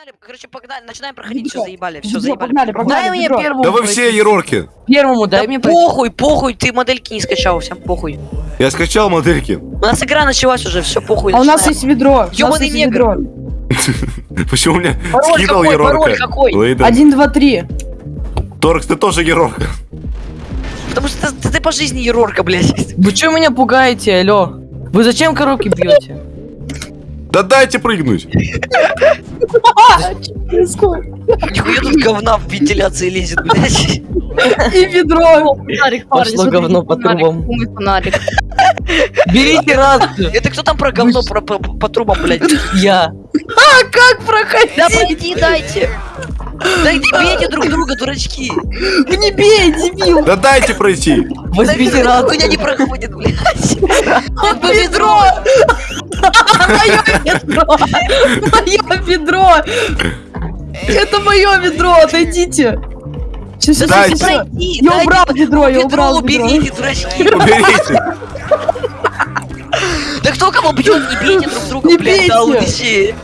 Погнали, короче, погнали, начинаем проходить, все заебали, все заебали. погнали, погнали, Дай мне первому. Да вы все ерорки. Первому Да дай мне пройти. похуй, похуй, ты модельки не скачал, всем похуй. Я скачал модельки. У нас игра началась уже, все похуй. А у нас есть ведро. Ёбаный негр. Почему мне какой, пароль ерорка? какой? Один, два, три. Торкс, ты тоже ерорка. Потому что ты, ты по жизни ерорка, блядь. Вы что меня пугаете, алло? Вы зачем коробки бьете? Да дайте прыгнуть. Нихуя тут говна в вентиляции лезет, блядь. И ведро. Фонарик, Пошло парни, смотрите, говно по трубам. Берите рацию. Это кто там про говно про, по, по трубам, блядь? Я. Как проходить? Да пройди, дайте. Да не бейте друг друга, дурачки. Не бей, дебил. Да дайте пройти. Возьмите Да Хуйня не рацию. проходит, блядь. Это ведро. Мое ведро. Мое ведро. Это мое ведро. Отойдите. Сейчас, сейчас, Дайте. сейчас. Пройди, Я убрал ведро, я Ведро убрал ведро. уберите, дурачки. Уберите. Да кто кого бьет, не бейте друг друга, Не блядь, бейте. лучше.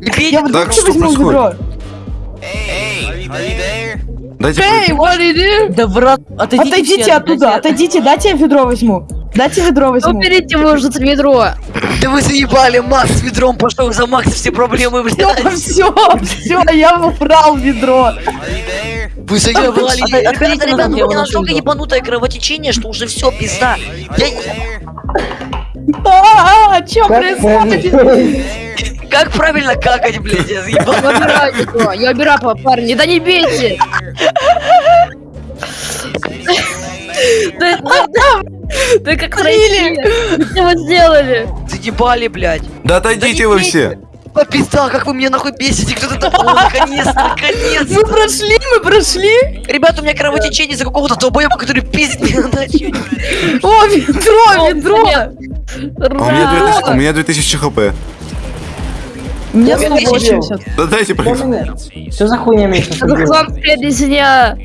Не бейте Я друг вот Так, что возьму происходит? Дайте Эй, пройти. what did you? Да в рот. Отойдите, Отойдите все, оттуда, отойдите, дайте я ведро возьму. Дайте ведро возьму. Уберите вы уже это ведро. Да вы заебали, Макс с ведром пошел за Макс, все проблемы, Все, блядь. все, все, я убрал ведро. Вы заебали. Ребята, ребята, у меня настолько ебанутое кровотечение, что уже все, пизда. Я... А, что происходит? Как правильно какать, блядь, я заебал. Я убираю ведро. Я убираю, па- парни. Да не бейте. Да, да, да. Да как пройти? Что вы сделали? Заебали, блядь. Да отойдите вы все. Пизда, как вы меня нахуй бесите, кто-то такой, наконец, наконец. Мы прошли, мы прошли. Ребята, у меня кровотечение из-за какого-то долбоеба, который пиздит меня на ночью. О, ведро, ведро. А у меня 2000, у меня 2000 хп. Мне Я снова тысячу. 80. Да дайте пройти. Что за хуйня сейчас Это вам песня.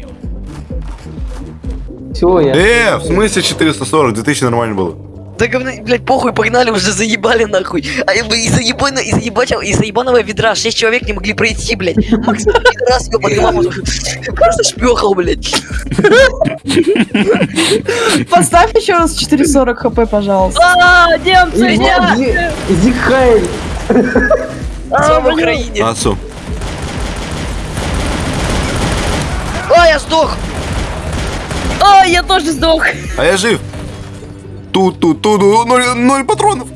Всего я. Э, в смысле 440? 2000 нормально было. Да говно, блядь, похуй, погнали, уже заебали нахуй. А вы из-за ебана, из-за ебачего, из-за ебаного ведра шесть человек не могли пройти, блядь. Макс, раз ёбаный маму, просто шпёхал, блядь. Поставь еще раз 440 хп, пожалуйста. А, немцы, нет. Иди Хайль. Все в Украине. Отцу. А, я сдох. А, я тоже сдох. А я жив. Тут, тут, тут, ноль, ноль патронов.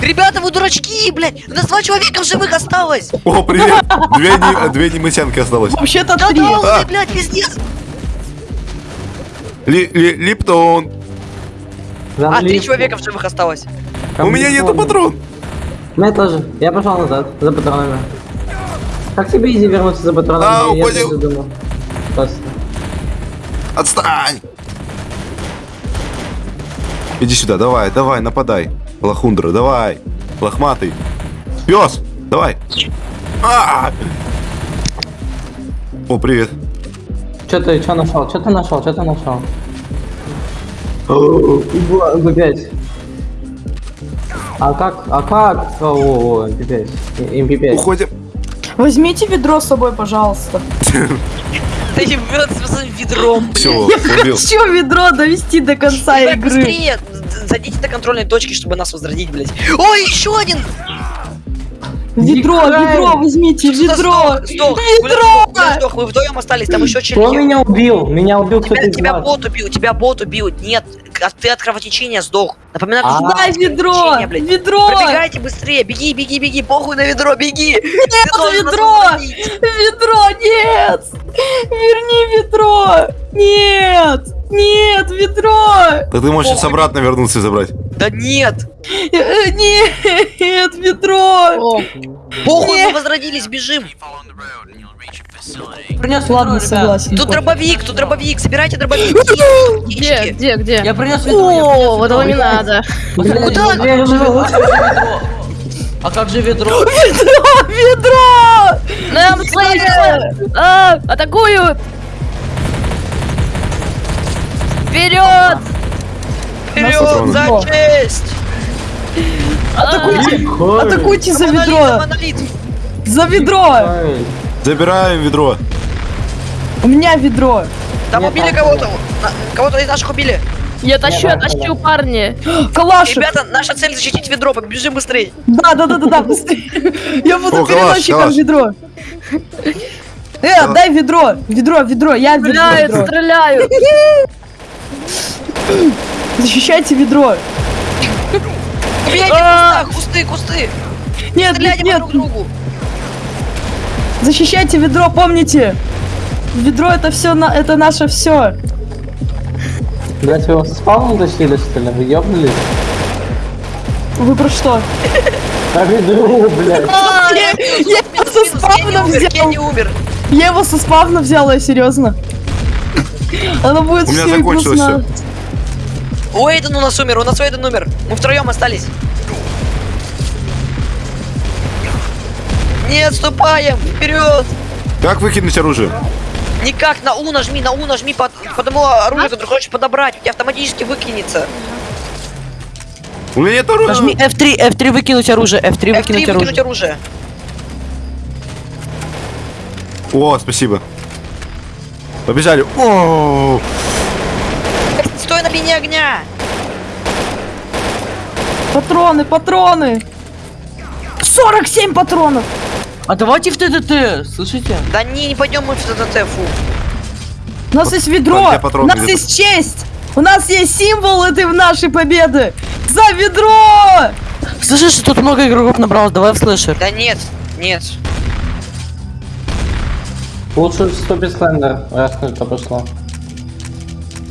Ребята, вы дурачки, блядь. У нас два человека в живых осталось. О, привет. Две, не, две немысянки осталось. Вообще-то Да три. да, А. блядь, пиздец. Ли, ли, Липтон. А, три человека в живых осталось. У меня нету патрон. У меня тоже. Я пошел назад за патронами. Как тебе изи вернуться за патронами? А, я думал. Просто. Отстань. Иди сюда, давай, давай, нападай. Лохундра, давай. Лохматый. Пес, давай. А! О, привет. Что ты, что нашел? Что ты нашел? Что ты нашел? MP5. А как? А как? О, о, о, MP5. MP5. Уходим. Возьмите ведро с собой, пожалуйста. Да ебет с ведром. Все, убил. Хочу ведро довести до конца игры. быстрее, зайдите до контрольной точки, чтобы нас возродить, блядь. Ой, еще один! Ведро, ведро, возьмите, ведро. Сдох, мы вдвоем остались, там еще Кто чернее. меня убил? Меня убил кто-то Тебя, бот убил, тебя бот убил. Нет, а ты от кровотечения сдох. Напоминаю, А. что Дай ведро, ведро. Пробегайте быстрее, беги, беги, беги, похуй на ведро, беги! Нет, ведро! Ведро, нет! Верни ведро! Нет! Нет, ведро! Да ты можешь сейчас обратно вернуться и забрать. Да нет! Э, Нет, ведро! О, Похуй, мы возродились, бежим! Принес Ладно, согласен. Тут дробовик, тут дробовик, собирайте дробовик. где, где, где? Я принес ведро. О, вот этого не надо. Куда? А как же ведро? Ведро? Ведро! Нам слышно! А, атакуют! Вперед! Вперед, за честь! Атакуйте! Атакуйте за ведро! За ведро! Забираем ведро. У меня ведро. Там убили кого-то. Кого-то из наших убили. Я тащу, я тащу, парни. Калашик! Ребята, наша цель защитить ведро, побежим быстрее. Да, да, да, да, да, быстрее. Я буду калаш, переносчиком калаш. ведро. Э, дай ведро, ведро, ведро, я ведро, Стреляют, ведро. стреляют. Защищайте ведро. Убейте А! в кусты, кусты. Нет, нет, Стреляйте по нет, друг другу. защищайте ведро, помните. Ведро это все, это наше все. Блять, вы его со спавном тащили, что ли? Вы ёбнулись? Вы про что? По ведру, блядь. Я я его со спавна взял. умер. Я его со спавна взяла, серьезно. Оно будет У меня все закончилось вкусно. Уэйден у нас умер, у нас Уэйден умер. Мы втроем остались. Не отступаем, вперед! Как выкинуть оружие? Никак, на У нажми, на У нажми по, по тому оружию, которое хочешь подобрать. У тебя автоматически выкинется. У меня нет оружия. Нажми F3, F3 выкинуть оружие, F3 F3 выкинуть выкинуть оружие. оружие. О, спасибо. Побежали. О, Стой на линии огня! Патроны, патроны. 47 патронов. А давайте в ТТТ, слышите? Да не, не пойдем мы в ТТТ, фу. У нас есть ведро. У нас есть честь. У нас есть символ этой нашей победы. За ведро! Слышишь, тут много игроков набралось, давай в слэшер. Да нет, нет. Лучше вступить слендер, раз это пошло.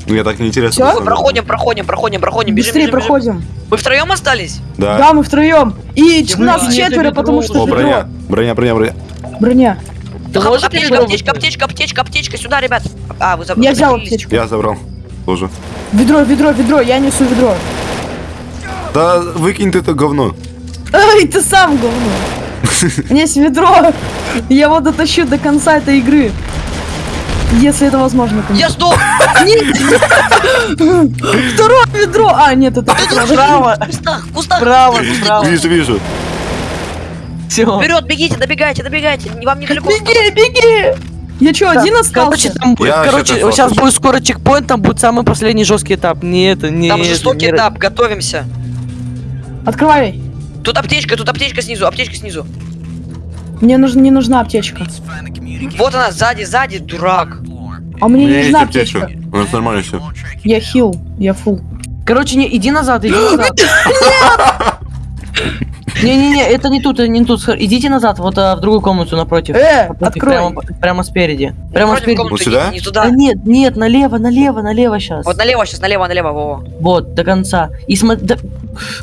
Мне так неинтересно. Деле. Проходим, проходим, проходим, проходим, бежим, Быстрее бежим, бежим. проходим. Мы втроем остались? Да. Да, мы втроем. И ч- Вы нас четверо, потому что О, броня. Броня, броня, броня. Броня. Ты можешь аптечка, аптечка, аптечка, аптечка, аптечка, сюда, ребят. А, вы забыли. Я взял аптечку. Я забрал. Тоже. Ведро, ведро, ведро. Я несу ведро. Да выкинь ты это говно. Эй, ты сам говно. У меня есть ведро. Я его дотащу до конца этой игры. Если это возможно, Я конечно. сдох! Второе ведро! А, нет, это Право, В кустах, в кустах! право, право. Вижу, вижу. Все. Вперед, бегите, добегайте, добегайте. Не- Вам недалеко. Беги, беги! Я что, один Короче, остался? там будет, Я короче, сейчас будет скоро чекпоинт, там будет самый последний жесткий этап. Не это, не Там жестокий не- этап, готовимся. Открывай. Тут аптечка, тут аптечка снизу, аптечка снизу. Мне нужна, не нужна аптечка. Вот она, сзади, сзади, дурак. А мне не нужна аптечка. У нас нормально все. Я хил, я фул. Короче, не, иди назад, иди назад. Не-не-не, это не тут, это не тут. Идите назад, вот а, в другую комнату напротив. Э, Напротив, открой. Прямо, прямо спереди. Прямо Против спереди. Вот сюда? не, не Да туда. нет, нет, налево, налево, налево сейчас. Вот налево сейчас, налево, налево, Вова. Вот, до конца. И смотри, и вот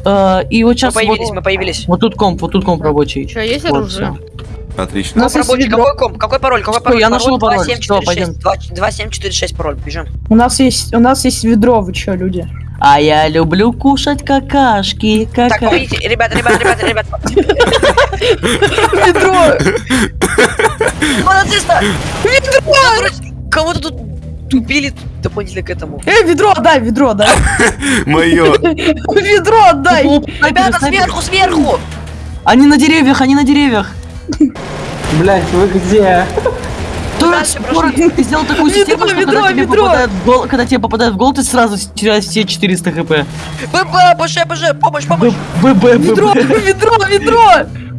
Мы сейчас появились, вот, мы появились. вот тут комп, вот тут комп рабочий. Че, есть Вот, оружие? всё. Отлично. У нас есть рабочий, ведро. какой комп? Какой пароль? Какой Всё, пароль? я нашел пароль. Всё, 2746. 2746, пароль, бежим. У нас есть, у нас есть ведро, вы чё, люди? А я люблю кушать какашки, Так, какашки. помогите, ребята, ребята, ребята, ребята. Ведро! Монотиста! Ведро! Кого-то тут убили дополнительно к этому. Эй, ведро отдай, ведро отдай. Мое. Ведро отдай. Ребята, сверху, сверху! Они на деревьях, они на деревьях. Блять, вы где? Ты сделал такую Ведро, систему, что ведро, когда тебе ведро. попадает в гол, когда тебе попадает в гол, ты сразу теряешь все 400 хп. ББ, БЖ, БЖ, помощь, помощь! ББ, Ведро, ведро, ведро!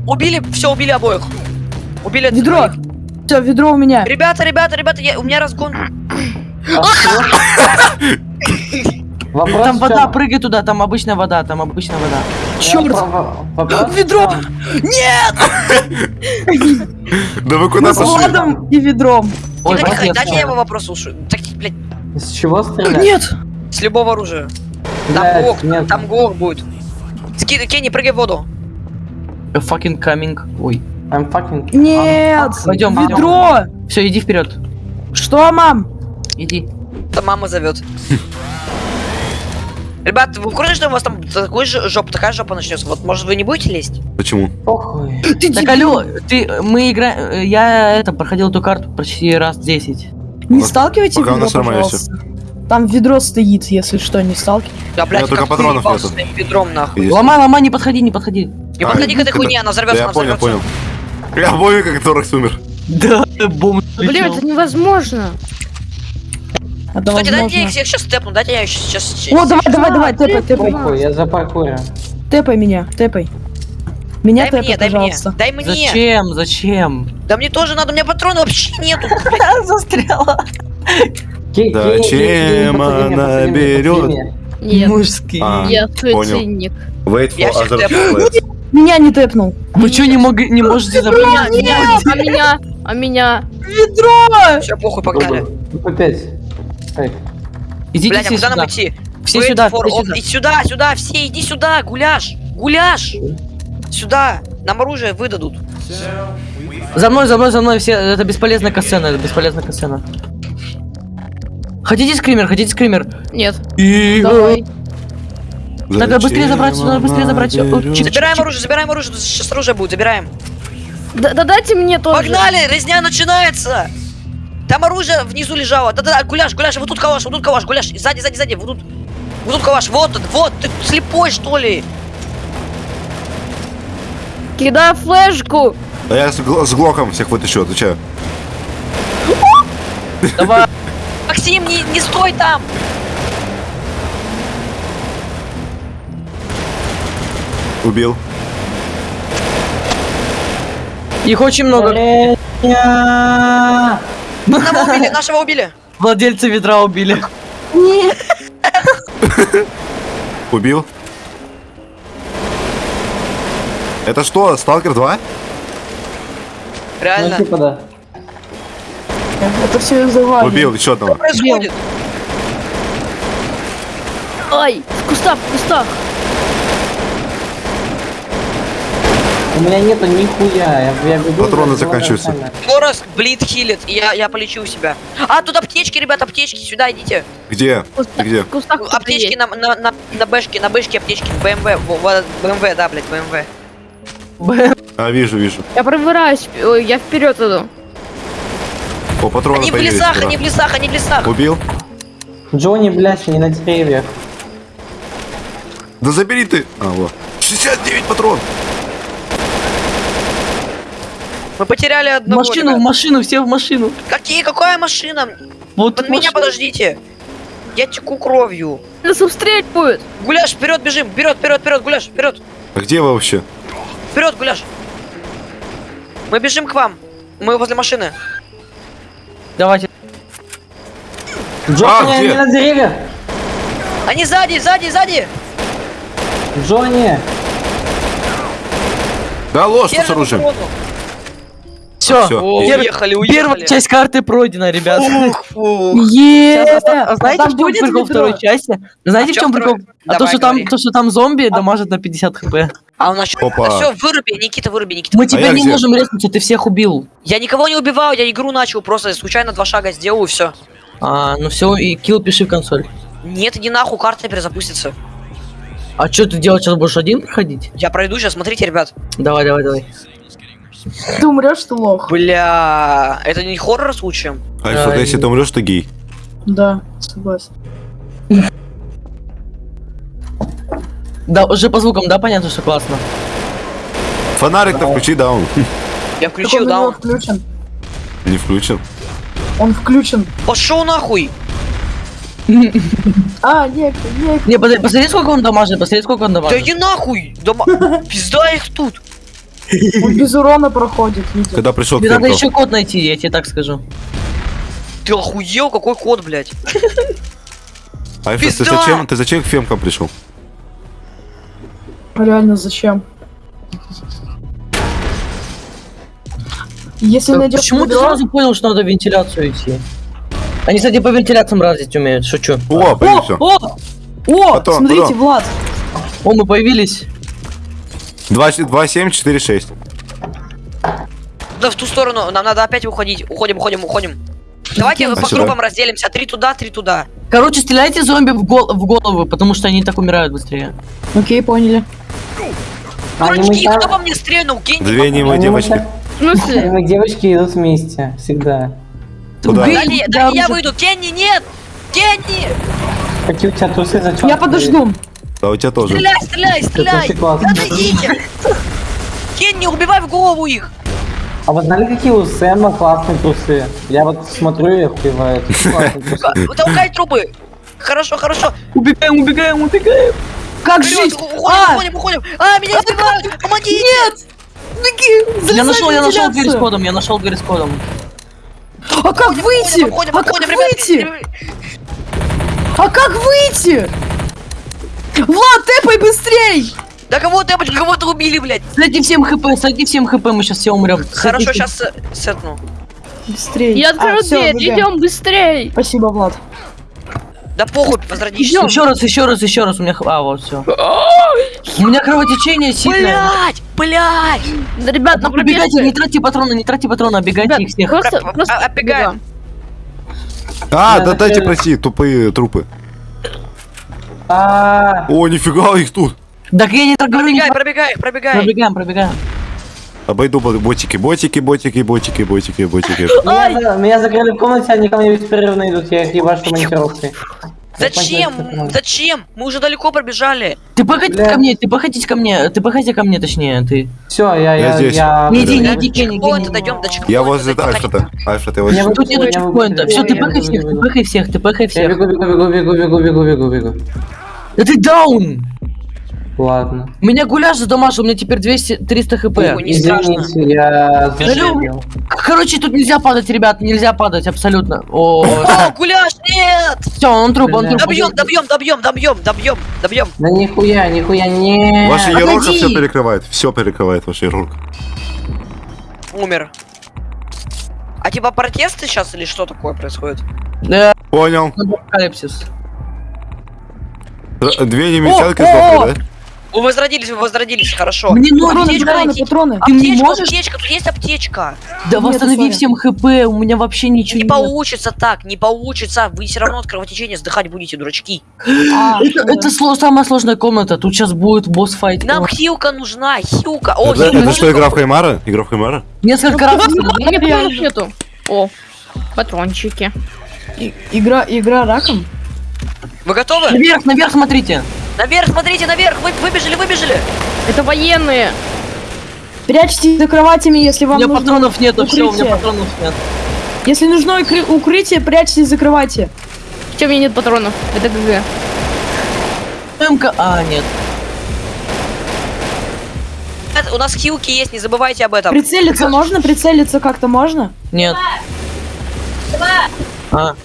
Убили, все, убили обоих. Убили Ведро. Все, ведро у меня. Ребята, ребята, ребята, я, у меня разгон. Вопрос Там вода, прыгай туда, там обычная вода, там обычная вода. Черт! Вопрос в Ведро! чём? Да вы куда с пошли? Владом и ведром. Ой, Дайте- я его вопрос слушаю. Так, блядь, С чего стрелять? Нет! с любого оружия. Там нет. там ГОК будет. Ски- Кенни, прыгай в воду. A fucking coming. Ой. I'm fucking... Нет! Пойдем, пойдем. Ведро! Все, иди вперед. Что, мам? Иди. Там мама зовет. Ребят, вы в курсе, что у вас там такой же жоп, такая жопа начнется? Вот, может, вы не будете лезть? Почему? Похуй. Ты Так, алло, ты, мы играем, я это, проходил эту карту почти раз 10. Не Пока- сталкивайте пока ведро, пожалуйста. Там ведро стоит, если что, не сталкивайте. Да, блядь, только патронов нету. своим ведром, нахуй. Есть. Ломай, ломай, не подходи, не подходи. Не А, подходи к этой это- хуйне, она взорвется, Да я она понял, взорвется. понял. Я помню, как Торекс умер. Да, бомб. Блин, это невозможно. Это Кстати, дайте я возможно. их всех сейчас степну, дайте я их сейчас... О, давай, давай, давай, А, тэпай, тэпай. Я за паркурю. Тэпай меня, тэпай. Меня Дай мне, тэпай, дай мне, пожалуйста. дай мне. Зачем? Зачем? Да мне тоже надо, у меня патронов вообще нету. Застряла. Зачем она берет? Нет, Мужские. А, я ценник. Wait for other тэпну. Меня не тэпнул. Вы что, не, мог... не можете А забрать? меня, а меня, а меня. Ведро! Все, похуй, погнали. Ну, по пять. Эй, Идите Блять, а все куда сюда. нам идти? Все Wait сюда, for все сюда. Сюда, сюда, все, иди сюда, гуляш, гуляш. Сюда, нам оружие выдадут. За мной, за мной, за мной, все. Это бесполезная касцена, это бесполезная касцена. Хотите скример, хотите скример? Нет, И... давай. Надо быстрее забрать, надо быстрее забрать чик- Забираем оружие, забираем оружие, сейчас оружие будет, забираем. Да, да дайте мне тоже. Погнали, резня начинается. Там оружие внизу лежало. Да-да-да, гуляш, гуляш, вот тут калаш, вот тут калаш, гуляш. Сзади, сзади, сзади, вот тут. Вот тут калаш, вот он, вот, ты слепой что ли? Кидай флешку. Да я с, гл- с глоком всех вытащу, отвечаю. Давай. Максим, не, не стой там! Убил. Их очень много. Одного убили, нашего убили. Владельца ведра убили. Убил. Это что, Сталкер 2? Ну, Реально. типа, да. Это все из-за Вани. Убил еще одного. Что происходит? Ай, в кустах, в кустах. Меня нету нихуя. Я, я бегу. Патроны за- заканчиваются. Скорость блит хилит, и я, я полечу себя. А, тут аптечки, ребят, аптечки, сюда идите. Где? В кустах, Где? кустах Аптечки на, на, на, на бэшке, на бэшке аптечки, БМВ, БМВ, да, блядь, БМВ. А, вижу, вижу. Я пробираюсь, я вперед иду. О, патроны Они в лесах, ура. они в лесах, они в лесах. Убил? Джонни, блядь, не на деревьях. Да забери ты! А, вот. 69 патрон! Мы потеряли В одного, машину, в ребят. машину, все в машину. Какие, какая машина? Вот Под в меня подождите. Я теку кровью. Нас обстрелять будет. Гуляш, вперед бежим, вперед, вперед, вперед, Гуляш, вперед, А где вы вообще? вперед, Гуляш. Мы бежим к вам. Мы возле машины. Давайте. Джонни, где? не на деревьях. Они сзади, сзади, сзади. Джонни. Да ложь, что с оружием. оборону. Все. всё. О, Пер- уехали, уехали. Первая часть карты пройдена, ребят. Ух, ух. Е! Сейчас, а, а знаете, там в чем будет прикол второй части? Знаете, А в чем чём прикол? второй? А то, Давай, что там, говори. то, что там зомби дамажат на 50 хп. А у нас что? Опа. Все, выруби, Никита, выруби, Никита. Мы выруби. тебя я не где? можем резнуться, ты всех убил. Я никого не убивал, я игру начал, просто случайно два шага сделал и все. А, ну все, и килл пиши в консоль. Нет, иди нахуй, карта перезапустится. А что ты делать сейчас будешь один проходить? Я пройду сейчас, смотрите, ребят. Давай, давай, давай. Ты умрешь, ты лох. Бля, это не хоррор случаем? Альфа, Да, если и- ты умрешь, ты гей. Да, согласен. Да, уже по звукам, да, понятно, что классно. Фонарик-то включи, да, он Я включил, да? он- включен. не включен. Он включен. Пошел нахуй! А, нет, нет. Не, посмотри, посмотри, сколько он дамажит, посмотри, сколько он Да дамажит. иди нахуй! Дома... Пизда их тут! Он без урона проходит, видите. Когда пришел Тебе надо еще код найти, я тебе так скажу. Ты охуел? Какой код, блядь? Альфа, ты зачем, ты зачем к Фемкам пришел? Реально, зачем? Если Так найдешь Почему ты сразу понял, что надо в вентиляцию идти? Они, кстати, по вентиляциям разить умеют, шучу. О, появился. О! О! Потом, смотрите, потом. Влад. О, мы появились. 2, 2, 7, 4, 6. Да в ту сторону, нам надо опять уходить. Уходим, уходим, уходим. Давайте А по сюда? группам разделимся. Три туда, три туда. Короче, стреляйте зомби в, гол- в голову, потому что они так умирают быстрее. Окей, поняли. Дурачки, мы кто по мне стрельнул? Гений. Две немые мы девочки. так- В смысле? Мы девочки идут вместе, всегда. Куда? Дали, я уже. выйду. Кенни, нет! Кенни! Какие у тебя трусы зачем? Я подожду. Да, у тебя тоже. Стреляй, стреляй, стреляй! Отойдите! Кенни, убивай в голову их! А вы знали, какие у Сэма классные трусы? Я вот смотрю и охуеваю. Толкай трубы! Хорошо, хорошо. Убегаем, убегаем, убегаем. Как Вперед, жить? уходим, А, уходим, уходим. А, меня избивают! Помогите! нет! Беги! Я нашел, я нашел дверь с кодом, я нашел дверь с кодом. А как выйти? А как выйти? А как выйти? Влад, тэпай быстрей! Да кого ты, кого-то убили, блядь. Сойди всем хп, сойди всем хп, мы сейчас все умрем. Хорошо, сейчас сетну. Быстрей. Я открою А, дверь, идем быстрей. Спасибо, Влад. Да похуй, возродишься. Еще раз, еще раз, еще раз, у меня... А, вот, все. У меня кровотечение сильное. Блять, блять. Да, Ребят, на Пробегайте, не тратьте патроны, не тратьте патроны, оббегайте их всех. Просто, Про- просто а- оббегаем. А, да дайте пройти, тупые трупы. А, О, нифига их тут. Так я не говорю, не Пробегай, пробегай, пробегай. Пробегаем, пробегаем. Обойду бо- ботики, ботики, ботики, ботики, ботики, ботики. меня, меня закрыли в комнате, они ко мне беспрерывно идут, я их ебашу монтировкой. Зачем? Зачем? Мы уже далеко пробежали. Ты походи ко мне, ты походите ко мне, ты походи ко мне, точнее, ты. Все, я, Я я, здесь. я... Не иди, не Да, иди, не иди. Я возле. Альфа-то. Альфа, ты Я возле. вы- Тут нету Я чекпоинта, все, я ты пыхай я всех, ты пыхай всех, ты пыхай Я всех. бегу, бегу, бегу, бегу, бегу, бегу, бегу, бегу. Да ты даун! Ладно. Меня гуляш задамажил, у меня теперь 200, 300 хп. Ой, не страшно. Извините, я Да забыл. Короче, тут нельзя падать, ребят, нельзя падать, абсолютно. О, О, гуляш, нет! все, он труп, он труп. Добьем, добьем, добьем, добьем, добьем, добьем. Да нихуя, нихуя, не. Ваша Погоди. все перекрывает. Все перекрывает ваша Ерорка. Умер. А типа протесты сейчас или что такое происходит? Да, Понял. апокалипсис. Две о, сдохли, да? Вы возродились, вы возродились, хорошо. Мне нужно Патроны, аптечку патроны, найти. патроны. Ты не Аптечка, можешь? аптечка, тут есть аптечка. Да Нет, восстанови всем хп, у меня вообще ничего Не нет. получится так, не получится. Вы все равно от кровотечения сдыхать будете, дурачки. А, Это, это сло- самая сложная комната, тут сейчас будет босс-файт. Нам хилка нужна, хилка. О, Это, хилка. это что, игра в Хаймара? Игра в Хаймара? Несколько раз. Реально. патронов нету. О, патрончики. и- игра, игра раком? Вы готовы? Наверх, наверх смотрите. Наверх, смотрите, наверх. Вы выбежали, выбежали. Это военные. Прячьтесь за кроватями, если У вам меня нужно. патронов нету, все, у меня укрытие. патронов нет. Если нужно укры- укрытие, прячьтесь за кровати. Че, у меня нет патронов? Это ГГ. МК, а, нет. У нас хилки есть, не забывайте об этом. Прицелиться можно? Прицелиться как-то можно? Нет. А,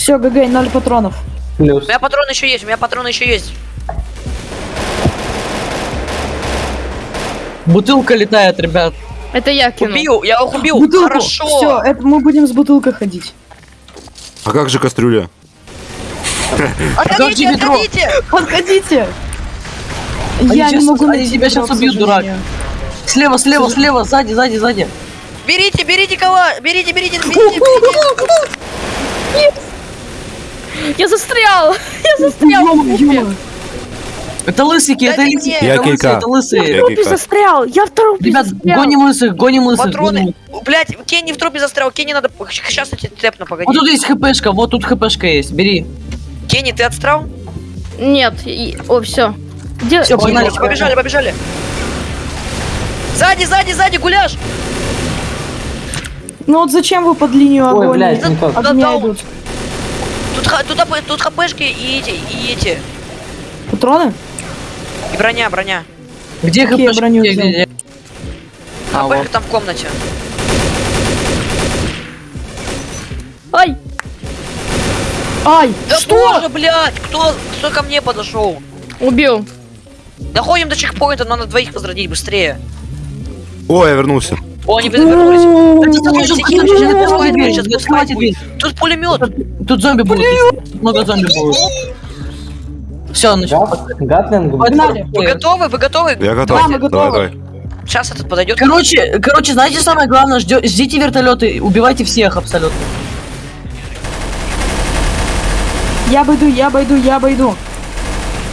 Все, ГГ, ноль патронов. Плюс. У меня патроны еще есть, у меня патроны еще есть. бутылка летает, ребят. Это я кину. Убил, я их убил. Бутылку. Хорошо. Все, это мы будем с бутылкой ходить. А как же кастрюля? Отходите, отходите. Подходите. Они Я не могу найти тебя к убьют, дурак. Слева, слева, слева, сзади, сзади, сзади. Берите, берите кого? Берите, берите, берите. Я застрял! Я застрял! Это лысики, это лысики, это лысые, это лысые. Я В трупе застрял! Я в трупе Ребят, застрял! гоним лысых, гоним лысых. Патроны. Блять, Кенни в трупе застрял. Кенни надо... Сейчас тебе тэпну, погоди. Вот тут есть хпшка, вот тут хпшка есть, бери. Кенни, ты отстрал? Нет, и- о, все. Где? Всё, погнали. Побежали, побежали. Сзади, сзади, сзади, гуляш. Ну вот зачем вы под линию Ой, огонь? блядь, не да, идут. Тут, тут, тут хпшки и эти, и эти. Патроны? И броня, броня. Где хпшка? броню Где, взял? где, где? А, Хпшка вот. там в комнате. Ай! Ай, Да что? боже, блядь, кто, кто ко мне подошел? Убил. Доходим до чекпоинта, надо двоих возродить быстрее. О, я вернулся. О, они вернулись. Секи- откройте сейчас будет. дверь. Тут пулемет. Тут зомби будут. Много зомби будут. Все, начнем. Гат- Гатлинг. Погнали. Вы готовы? Вы готовы? Я готов. Да, мы готовы. Давай, давай. Сейчас этот подойдет. Короче, короче, знаете самое главное, ждё- ждите вертолеты, убивайте всех абсолютно. Я обойду, я обойду, я обойду.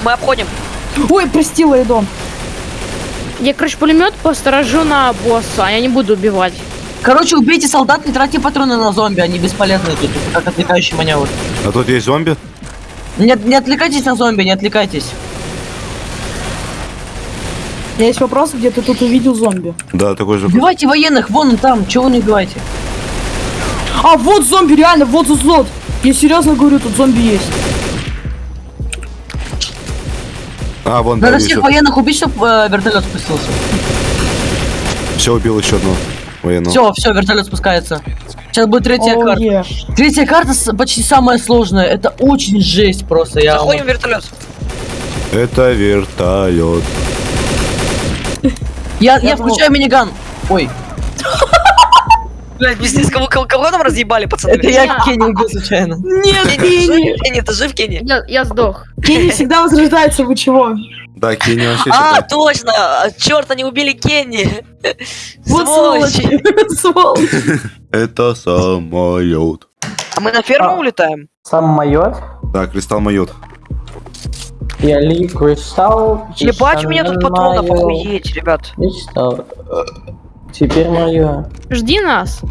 Мы обходим. Ой, простила дом. Я, короче, пулемет посторожу на босса, а я не буду убивать. Короче, убейте солдат, не тратьте патроны на зомби, они бесполезны тут, как отвлекающий маневр. А тут есть зомби? Не, не отвлекайтесь на зомби, не отвлекайтесь. У меня есть вопрос, где ты тут увидел зомби? Да, такой же. Убивайте военных, вон он там, чего вы не убиваете? А, вот зомби, реально, вот злот. Я серьезно говорю, тут зомби есть. А, вон, да, Надо всех военных убить, чтобы вертолет спустился. Все, убил еще одного военного. Все, все, вертолет спускается. Сейчас будет третья О, карта. е. Третья карта почти самая сложная. Это очень жесть просто. Я Заходим в вертолет. Это вертолет. я, я включаю миниган. Ой, Блять, пиздец, кого, кого, кого там разъебали, пацаны? это я Кенни убил случайно. Нет, Кенни, Кенни. Ты жив, Кенни? Я, я сдох. Кенни всегда возрождается, вы чего? Да, Кенни вообще А, точно! Черт, они убили Кенни! Вот Сволочи! сволочь. Сволочь. Это самолет. А мы на ферму улетаем? Сам майор. Да, кристалл майот. Я ли кристалл. Ебать, у меня тут патронов охуеть, ребят. Кристалл. Теперь мое. Жди нас.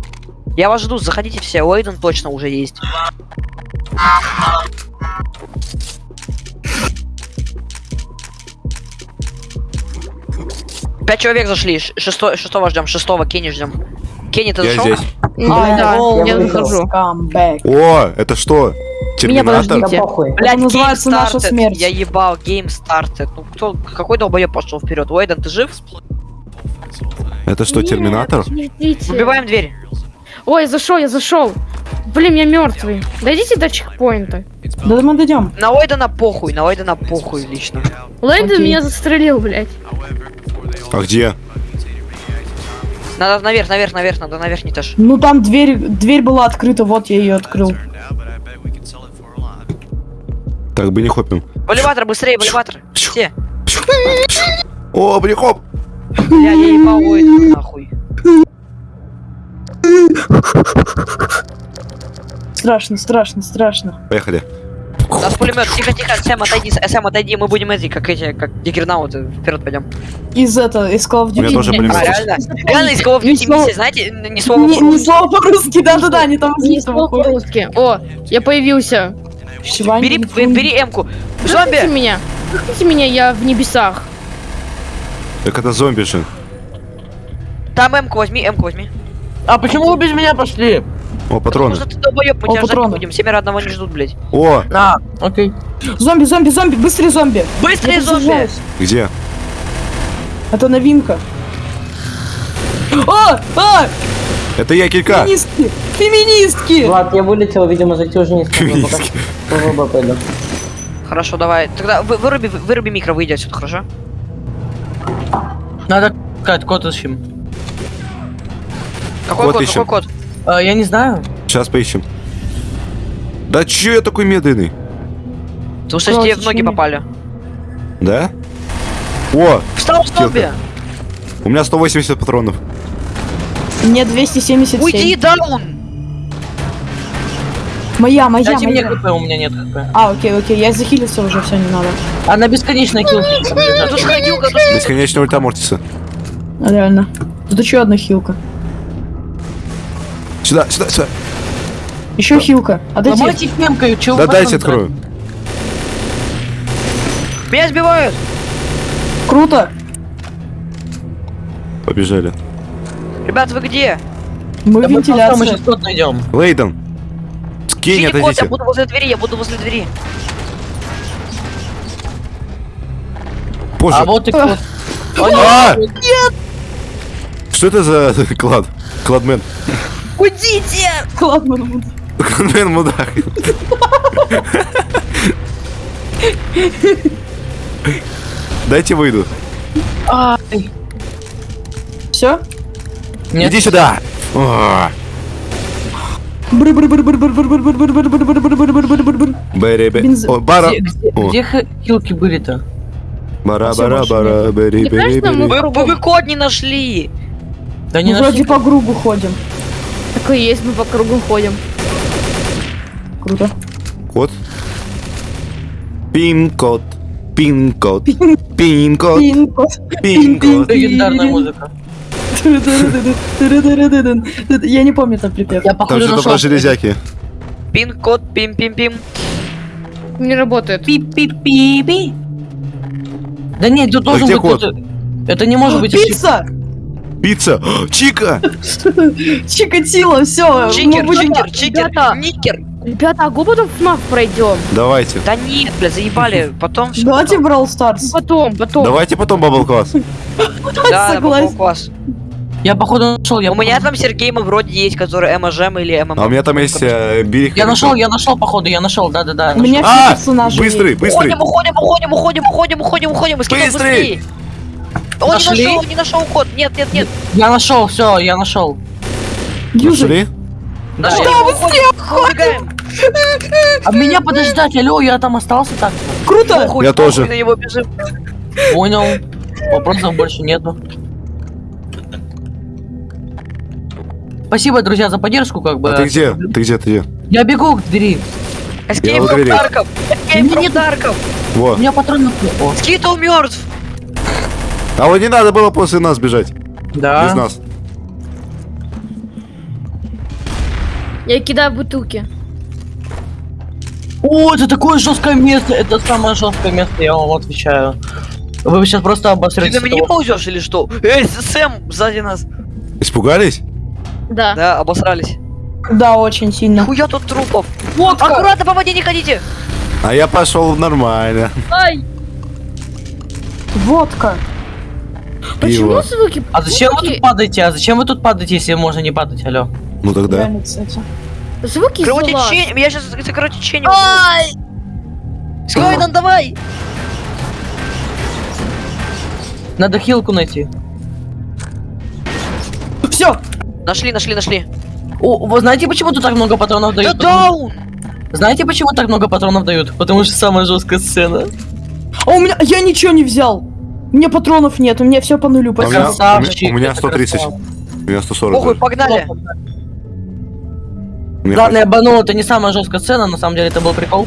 Я вас жду, заходите все, Уэйден точно уже есть. Пять человек зашли, шесто- шестого ждем, шестого Кенни ждем. Кенни, ты Я зашел? здесь. Да, да, all я захожу. Back. О, это что? Меня Терминатор? подождите. Да похуй. Блядь, называется наша смерть. Я ебал, гейм стартед. Ну кто, какой долбоеб пошел вперед? Уэйден, ты жив? Это что, Нет, терминатор? подождите. Выбиваем дверь. Ой, зашел, я зашел. Блин, я мертвый. Дойдите до чекпоинта. Да мы дойдем. На Уэйдена похуй, на Уэйдена похуй лично. Лэйден меня застрелил, блядь. А где? Надо наверх, наверх, наверх, надо наверх не таж. Ну там дверь, дверь была открыта, вот я ее открыл. Так бы не хопим. В элеватор, быстрее, в элеватор. Все. О, блин, хоп! Бля, я ебал Уэйдена нахуй. Страшно, страшно, страшно. Поехали. У нас пулемет. Тихо, тихо, Сэм, отойди, Сэм, отойди, мы будем эти, как эти, как дигернауты. Вперед пойдем. Из этого, из Call of У меня Duty. тоже Не- пулемет. А, реально? Реально из Call of Duty слова- миссии, знаете, Не, не по-русски. слово по-русски, да-да-да, они там Не смог по-русски. О, я появился. Бери, бери М-ку. Зомби! Меня. Меня, я в небесах. Так это зомби же. Там М-ку возьми, М-ку возьми. А почему вы без меня пошли? О, патроны. Потому что ты долбоёб, мы О, тебя ждать патроны. не будем. Семеро одного не ждут, блядь. О, А, окей. Зомби, зомби, зомби, быстрее зомби. Быстрее Я зомби! где? Это новинка. А, а, Это я килька. феминистки, феминистки. Влад, я вылетел, видимо, зайти уже не Феминистки. Хорошо, давай. Тогда вы- выруби, выруби микро, выйди отсюда, хорошо? Надо искать код ищем. Какой Код код, ищем. какой код? А, я не знаю. Сейчас поищем. Да чё я такой медленный? Потому что тебе в ноги попали. Да? О, Встал зомби! у меня 180 патронов. Мне 277. Уйди, даун! Моя, моя, Дайте мне моя. хп, у меня нет хп. А, окей, окей, я захилился уже, все, не надо. Она бесконечная килка. Ну тут тут Бесконечный ульта Мортиса. Реально. Тут еще одна хилка. Сюда, сюда, сюда. Еще хилка. Отойди. Ломайте их мемкой, чего Да дайте открою. Меня сбивают! Круто. Побежали. Ребят, вы где? Мы Да в мы сейчас код найдем. Лейден. Ищите код, отойдите. я буду возле двери, я буду возле двери. Позже. А вот и код. А! Что это за клад? Кладмен. Уйдите! Ладно, ну, Кладмен мудак. Дайте выйду. все. Нет. Иди сюда. Бара. Где, хилки были-то? Бара, бара, бара, кажется, мы- бэри. Вы, код не нашли! Да не Мы вроде нашли. по кругу ходим. Так и есть, мы по кругу ходим. Круто. Код. Пин-код. Пин-код. Пин- Пин-код. Пин-код. Пин-код. Легендарная музыка. Я не помню там припев. Я Там что-то нашел. про железяки. Пин-код, пим-пим-пим. Не работает. Пи-пи-пи-пи. Да нет, тут Да должен где быть код? кто-то. Это не может быть. Пицца! Пицца! Чика! Чикатило, все. Чикер, чикер, чикер, ребята. никер. Ребята, а потом в ФНАФ пройдем? Давайте. Да нет, бля, заебали. Потом Давайте. Brawl Stars. Потом, потом. Давайте потом бабл класс. Да, Согласен. Согласен. класс. Я походу нашел, я У меня там Сергей мы вроде есть, который МЖМ или ММ. А у меня там есть э, Билли Я нашел, я нашел, походу, я нашел, да-да-да. У меня А, все персонажи быстрый, быстрый. Уходим, уходим, уходим, уходим, уходим, уходим, уходим, быстрее. Он Нашли? не нашел, не нашел код. Нет, нет, нет. Я нашел, все, я нашел. Южи. Нашли? Да. Нашли, Что вы уходим, убегаем. А меня подождать, алло, я там остался так. Круто! Я тоже. Понял. Вопросов больше нету. Спасибо, друзья, за поддержку, как бы. А ты где? Ты где? Ты где? Я бегу к двери. У from двери. Tarkov. Escape from Tarkov. У меня патронов нет. Скитл мертв. А вот не надо было после нас бежать. Да. Без нас. Я кидаю бутылки. О, это такое жесткое место. Это самое жесткое место, я вам отвечаю. Вы сейчас просто Ты обосрете. на меня не ползешь или что? Эй, Сэм сзади нас. Испугались? Да. Да, обосрались. Да, очень сильно. Хуя тут трупов. Вот Аккуратно по воде не ходите. А я пошел нормально. Ай! Водка. Почему Пиво. звуки? А зачем вы тут падаете? А зачем вы тут падаете, если можно не падать, алло? Ну тогда. Реально, кстати. звуки. Кровотечение. Я сейчас кровотечение. Ай! Скайден, давай. Надо хилку найти. Все, Нашли, нашли, нашли. О, вы знаете, почему тут так много патронов Да дают? даун. Знаете, почему так много патронов дают? Потому что самая жесткая сцена. а у меня... Я ничего не взял. У меня патронов нет, у меня все по нулю. А у меня-. Красавчик, у меня это 130. красава. У меня 140. Похуй, даже. погнали. Хватит. я банул, это не самая жесткая сцена, на самом деле это был прикол.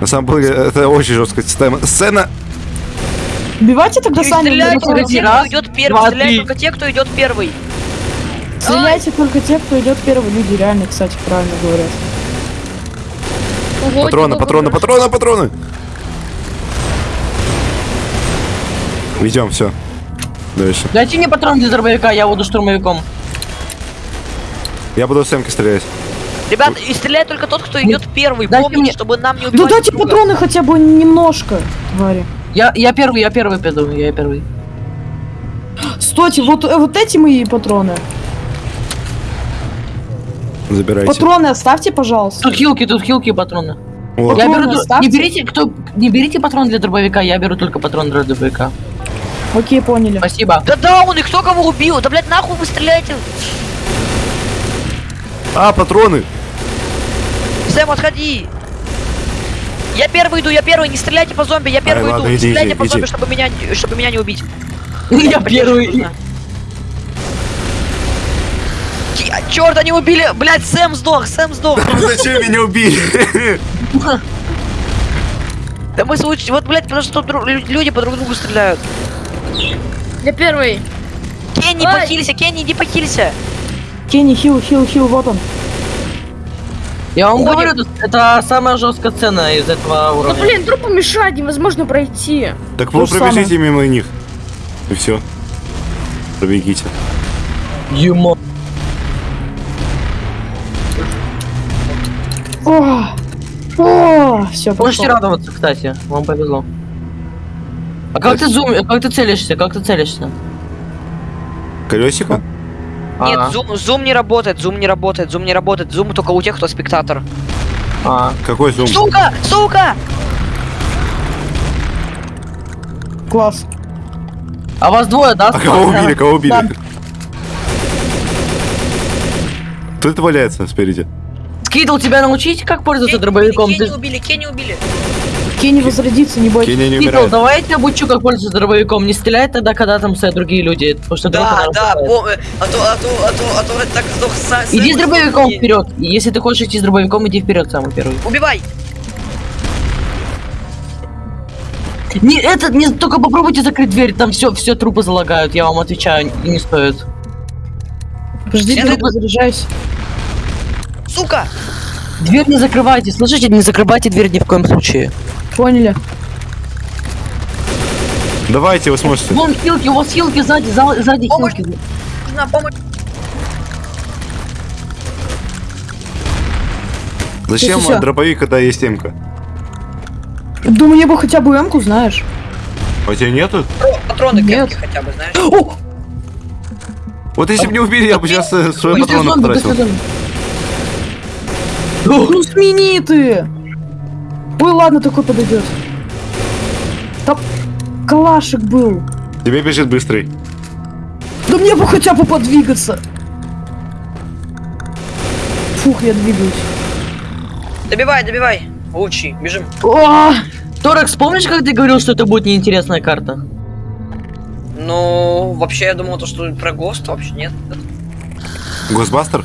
На самом деле, это очень жесткая система. Сцена. Убивайте тогда сами. Стреляют друг только друга. те, Раз, кто идет первый. три. только те, кто идет первый. Стреляйте только те, кто идет первый. Люди реально, кстати, правильно говорят. Ого, Патроны, типа, патроны, патроны, патроны. Идем, все. Дальше. Дайте мне патрон для дробовика, я буду штурмовиком. Я буду с Эмки стрелять. Ребят, и стреляет только тот, кто идет первый. Дайте Помните, мне- чтобы нам не убивать дайте друг друга. патроны хотя бы немножко, твари. Я, я первый, я первый пойду, я первый. Стойте, вот, э, вот эти мои патроны. Забирайте. Патроны оставьте, пожалуйста. Тут хилки, тут хилки и патроны. Вот. Я беру, не берите, кто, не берите патрон для дробовика, я беру только патрон для дробовика. Окей, поняли. Спасибо. Да даун, и кто кого убил? Да, блядь, нахуй вы стреляете? А, патроны. Сэм, отходи. Я первый иду, я первый, не стреляйте по зомби, я первый ладно, иду. Не иди, стреляйте иди, по иди. зомби, чтобы меня, не- чтобы меня не убить. Я первый. А, Чёрт, они убили! Блядь, Сэм сдох, Сэм сдох! Зачем меня убили? Да мы случай, вот, блядь, потому что люди по друг другу стреляют. Я первый. Кенни, Ай! похилися, Кенни, иди похилися. Кенни, хил, хил, хил, вот он. Я вам Уходим. говорю, это самая жесткая сцена из этого Ну уровня. блин, трупу мешать, невозможно пройти. Так вы пробежите мимо них. И все. Пробегите. Юмо. О, о, все, Можете радоваться, кстати, вам повезло. А как ты зум, как ты целишься, как ты целишься? Колесико? Нет, А, зум, зум не работает, зум не работает, зум не работает, зум только у тех, кто спектатор. а. Какой зум? Сука, сука! Класс. А вас двое, да? А кого убили? Кого убили? Да. Кто это валяется спереди? Скидал тебя научить, как пользоваться Кенни дробовиком? убили, Ты... Кенни убили, Кенни убили. Кенни возродится, не бойтесь. Кеня не умирает. давай я тебя обучу, как пользоваться дробовиком. Не стреляй тогда, когда там стоят другие люди. Потому что Да, да, разрывает. пом- а то, а то, а то, а то так сдох Са- Иди с дробовиком и- вперед. Если ты хочешь идти с дробовиком, иди вперед самый первый. Убивай! Не, это, не, только попробуйте закрыть дверь, там все, все трупы залагают, я вам отвечаю, не стоит. Подожди, Я найду- заряжаюсь. Сука! Дверь не закрывайте, слышите, не закрывайте дверь ни в коем случае. Поняли. Давайте, вы сможете. Вон хилки, у вас хилки сзади, за- сзади Помощь. хилки. Нужна помощь. Зачем Всё, всё. дробовик, когда есть темка? Да мне бы хотя бы эмку, знаешь. А у тебя нету? Патро- Патроны Нет. хотя бы, знаешь. О, Вот если бы не убили, я бы сейчас свои Быстрее патроны потратил. Ну смени ты! Ой, ладно, такой подойдет. Там калашик был. Тебе бежит быстрый. Да мне бы хотя бы подвигаться. Фух, я двигаюсь. Добивай, добивай. Лучший, бежим. О, Торекс, помнишь, как ты говорил, что это будет неинтересная карта? Ну, вообще, я думал, то, что про ghost вообще нет. Ghostbuster?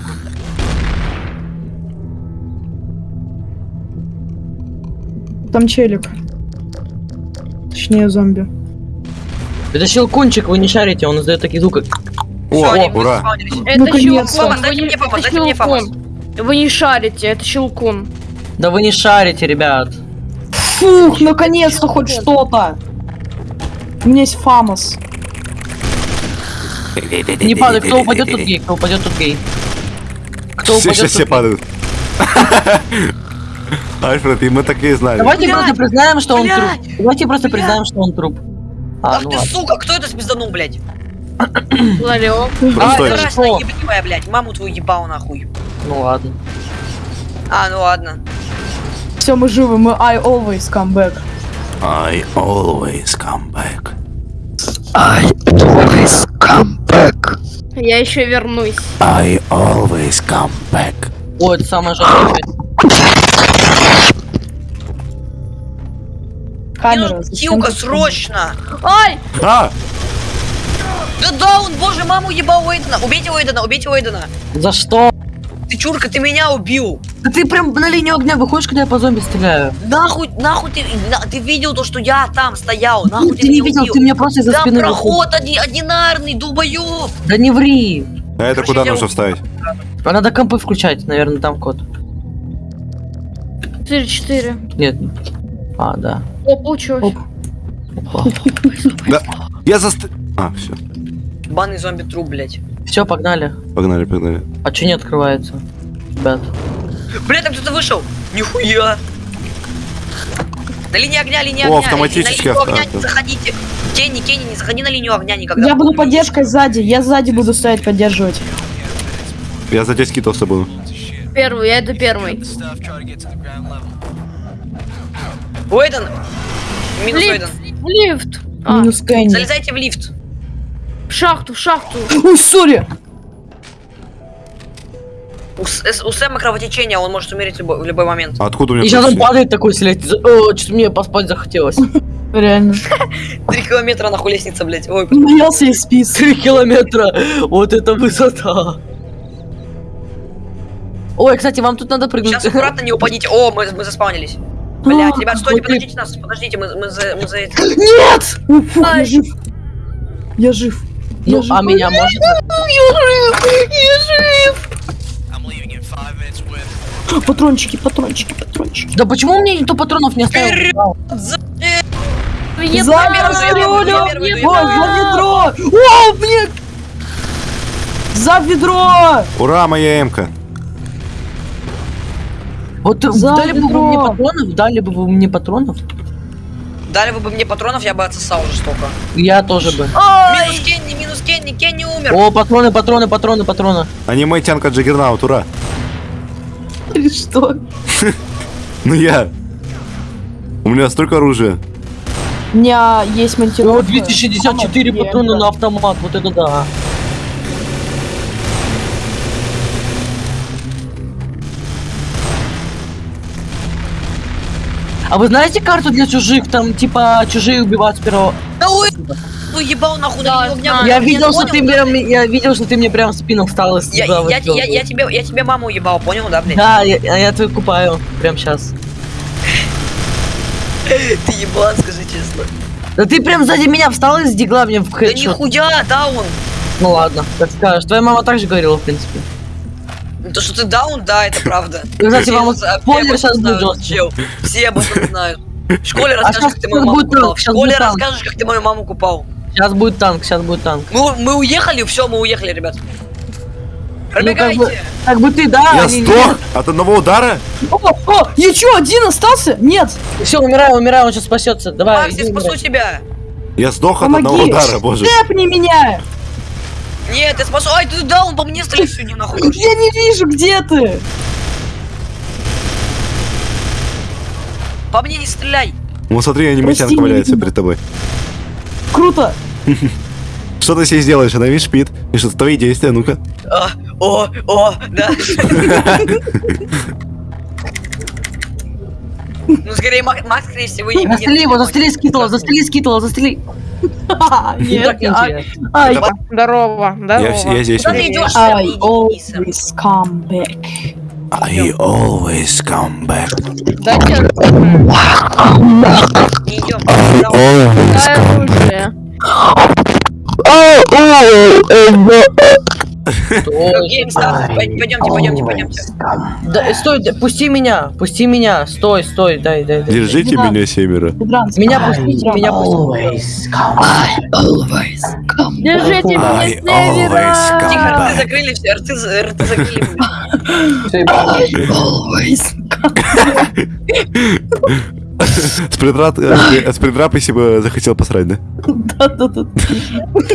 Там челик. Точнее, зомби. Это щелкунчик, вы не шарите, он издает такие звуки. О, они ура. Это Наконец-то. щелкун. Дайте мне FAMAS, это дайте мне FAMAS. Вы не шарите, это щелкун. Да вы не шарите, ребят. Фух, наконец-то хоть что-то. У меня есть фамос. Не падай, кто упадет, тут гей, кто упадет, тут гей. Кто Все упадет, все тут гей. падают. Альфред, и мы такие знали. Давайте Блядь! просто признаем, что он труп. Давайте просто Блядь! признаем, что он труп. А, Ах ну ты, ладно. сука, кто это спизданул, блядь? Ларек. А? Рашна ебанимая, блядь. Маму твою ебал нахуй. Ну ладно. А, ну ладно. Все, мы живы, мы I always come back. I always come back. Я еще вернусь. I always come back. Это самое жесткое. Зачем Тилка, ты- срочно! Ай! А! Да даун, боже, маму ебал Уэйдена. Убейте Уэйдена, убейте Уэйдена. За что? Ты чурка, ты меня убил. Да ты прям на линию огня выходишь, когда я по зомби стреляю. Нахуй, нахуй ты, на- ты видел то, что я там стоял, нахуй ты не меня видел, убил? ты меня просто из-за Там спины проход оди- одинарный, долбоёб. Да не ври. А это Короче, куда нужно вставить? А надо компы включать, наверное, там код. 4-4. Нет. А, да. О, получилось. Оп. Опа. Да. Я заст... А, все. Банный зомби труп, блядь. Все, погнали. Погнали, погнали. А что не открывается? Ребят. Блядь, там кто-то вышел. Нихуя. На линии огня, линия О, огня. автоматически На линию огня не заходите. Кенни, Кенни, не заходи на линию огня никогда. Я буду поддержкой сзади, я сзади буду стоять поддерживать. Я за тебя скидывался буду. Первый, я это первый. Уэйден. Минус Уэйден. Лифт. В лифт. А, Минус Кенни. Залезайте в лифт. в шахту, в шахту. Ой, сори! У, у Сэма кровотечение, он может умереть в любой, в любой момент. А откуда у И меня сейчас он падает такой. О, что-то мне поспать захотелось. Реально. Три километра нахуй лестница, блядь. Ой, Боялся и спис. Три километра. Вот это высота. Ой, кстати, вам тут надо прыгнуть. сейчас аккуратно не упадите. О, мы, мы заспаунились. Блять, А, ребят, стойте, подождите нас, подождите, мы, мы за, мы за это. Нет! Ой, фух, я жив. Я жив. Ну, Я жив. а меня может? Патрончики, патрончики, патрончики. Да почему мне никто патронов не оставил? Вперед! За я я Ой, за ведро! О, мне... За ведро! Ура, моя эмка. Вот э, За дали бы вы мне ведро. патронов, дали бы вы мне патронов, Дали бы мне патронов, я бы отсосал жестоко. я тоже бы. Минус Кенни, минус Кенни, Кенни умер. О, патроны, патроны, патроны, патроны. Аниме тянка Джаггернаут, ура. Или что? Ну я. У меня столько оружия. У меня есть О, монтировка. 264 Самая патрона на автомат, вот это да. А вы знаете карту для чужих? Там типа чужие убивают с первого. Да ой, ну ебал нахуй Да, на знаю. Я Ты видел, что ты прям, я видел, что ты мне прям в спину встал и Я, я, я, я тебе, я тебе маму ебал, понял, да, блядь? Да, я, а я твою купаю прям сейчас. Ты ебан, скажи честно. Да ты прям сзади меня встал и сдигла мне в Да хедшот. нихуя, даун. Ну ладно, как скажешь. Твоя мама так же говорила, в принципе. Ну, То, что ты даун, да, это правда. И, кстати, вам спойлер сейчас будет чел. Все об этом знают. В школе А расскажешь, как ты мою маму купал. В школе расскажешь, как ты мою маму купал. Сейчас будет танк, сейчас будет танк. Мы, мы уехали, все, мы уехали, ребят. Ну, Пробегайте. как бы- Как бы ты, да? Я они- сдох от одного удара? О, о, я чё, один остался? Нет. Все, умираю, умираю, он сейчас спасется. Давай, Макс, я спасу тебя. Я сдох от Помоги. одного удара, боже. Тэпни меня. Нет, я спасу. Ай, ты да, он по мне стреляет сегодня нахуй. Я не вижу, где ты. По мне не стреляй. Ну смотри, не валяется перед тобой. Круто. Что ты себе сделаешь? Она видишь, спит. И что твои действия, ну-ка. А, о, о, да. Ну, скорее, Мак- Макс, скорее всего, не Застрели его, застрели скитла, застрели скитла, застрели. Ха, Ну, Нет, так ай, интересно. ай, Здорово, Я, здорово. вс- я здесь. Куда ты идешь? I Иди, иди, always come back. I always come back. Да нет, Не идем. дай оружие. Стой. Геймстар, пойдемте, пойдемте, пойдемте. Да, стой, пусти меня, пусти меня, стой, стой, дай, дай, дай. Держите Да. меня, семеро. Меня пустите, меня пустите. Держите меня I с always севера. come Тихо, рты закрыли все, рты, рты закрыли. С предрат- э, с предраписи бы захотел посрать, да? Да-да-да.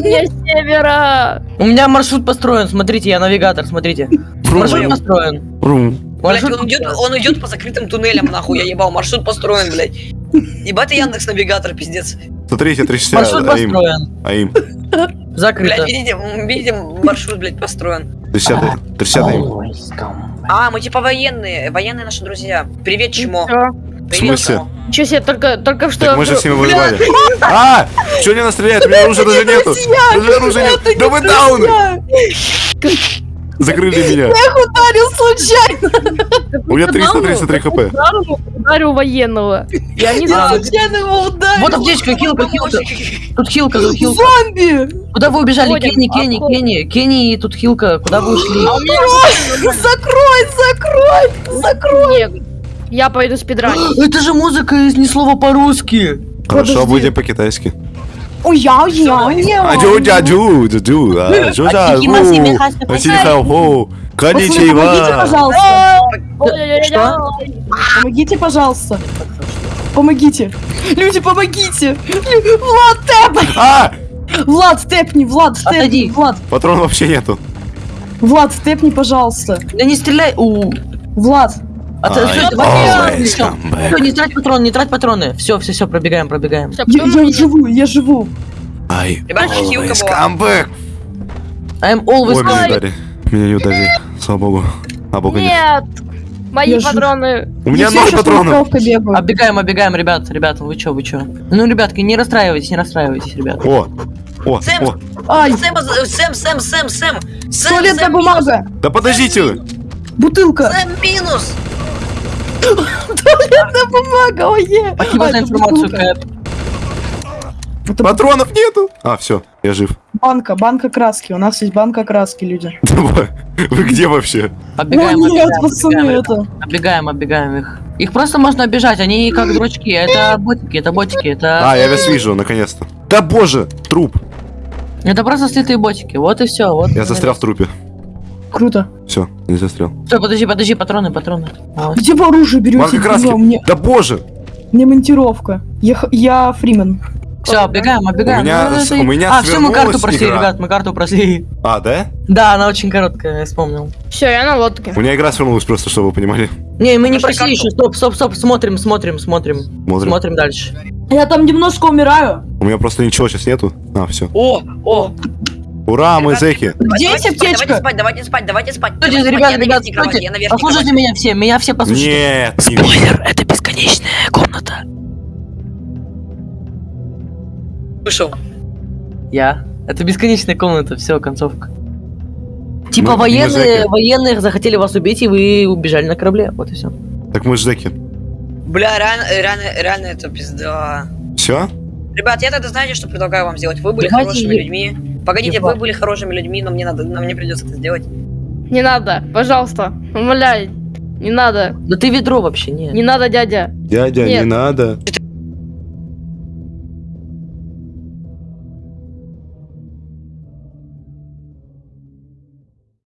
Я с севера. У меня маршрут построен, смотрите, я навигатор, смотрите. Маршрут построен. Рум. Блять, он идет, он идет по закрытым туннелям, нахуй, я ебал, маршрут построен, блядь. Ебать, Яндекс навигатор, пиздец. Смотрите, 360 Маршрут АИМ. построен. АИМ. Закрыто. Блять, видите, м, видите, маршрут, блядь, построен. 360 360 АИМ. А, мы типа военные, военные наши друзья. Привет, чмо. Привет, смысле? Ничего себе, только, только что... Так мы же с ними воевали. А! Че не настреляет? У меня оружия даже нету. Даже оружия нет. Да вы дауны! Закрыли меня. Ударил случайно. У меня 333 хп. Ударил, ударил военного. Я сразу- случайно его ударил. Вот аптечка, хилка, хилка. Тут хилка, тут хилка. Зомби. Куда вы убежали? Кенни, Кенни, охотим. Кенни. Кенни и тут хилка. Куда вы ушли? Закрой, закрой, закрой. Я пойду спидранить. Это же музыка из ни слова по-русски. Хорошо, Подожди. будем по-китайски. Ой, я, я, я. Аджу, дяджу, дяджу, а, жу, жа, Ахи, маси, ру, михаси, аси, михаси. хау, ху, Помогите, коничева. пожалуйста. Что? Помогите, пожалуйста. Помогите. Люди, помогите. Влад, тэп. А! Влад, тэпни, Влад, тэпни. Влад, Патрон вообще нету. Влад, тэпни, пожалуйста. Да не стреляй. У. Влад. А ты- back. всё, не трать патроны, не трать патроны. Все, все, все, пробегаем, пробегаем. Я, я живу, я живу. I always come back. I'm always Ой, меня не Ай. ударили. Меня не ударили. Слава богу. А бога нет. Нет! Мои Я патроны. У меня ноль патронов. Оббегаем, оббегаем, ребят, ребята, вы чё, вы чё? Ну, ребятки, не расстраивайтесь, не расстраивайтесь, ребят. О, о, Сэм, о. Ай, Сэм, Сэм, Сэм, Сэм, Сэм. Туалетная Сэм, бумага. Да подождите вы. Бутылка. Сэм минус. Туалетная бумага, ой, е. Спасибо за информацию. Кэп. Это Патронов нету. А, все, я жив. банка, банка краски. У нас есть банка краски, люди. Вы где вообще? Оббегаем, О, нет, оббегаем, пацаны, оббегаем, это... оббегаем, оббегаем их. Их просто можно оббежать, они как дурачки, это ботики, это ботики, это... А, я вас вижу, наконец-то. Да боже, труп. Это просто слитые ботики, вот и все, вот. Я застрял в трупе. Круто. Все, не застрял. Стой, подожди, подожди, патроны, патроны. Вот. Где вы оружие берете? Краски. Мне, Да боже. мне монтировка. Я, я Фримен. Все, оббегаем, оббегаем. У меня Ну, с- это- у меня А, все, мы карту прошли, игра. ребят, мы карту прошли. А, да? Да, она очень короткая, я вспомнил. Все, я на лодке. У меня игра свернулась просто, чтобы вы понимали. Не, мы не Прошли прошли еще, стоп, стоп, стоп, смотрим, смотрим, смотрим. Смотрим. Смотрим дальше. Я там немножко умираю. У меня просто ничего сейчас нету. А, все. О, о. Ура, мы зэки. Спать, аптечка? Давайте спать, давайте спать, давайте спать. Стойте, давайте спать, ребят, я ребят, стойте. я Послушайте меня все, меня все послушайте. Нет. не- Спойлер, это бесконечная комната. Вышел. Я. Это бесконечная комната, все, концовка. Типа Мы- мы военные, зэки. военные захотели вас убить, и вы убежали на корабле. Вот и все. Так мы зэки. Бля, реально, реально, реально это пизда. Все? Ребят, я тогда знаете, что предлагаю вам сделать? Вы были Давайте хорошими е- людьми. Погодите, ебать. вы были хорошими людьми, но мне надо, но мне придется это сделать. Не надо, пожалуйста. Умоляю. Не надо. Да ты ведро вообще, не. Не надо, дядя. Дядя, Нет. не надо.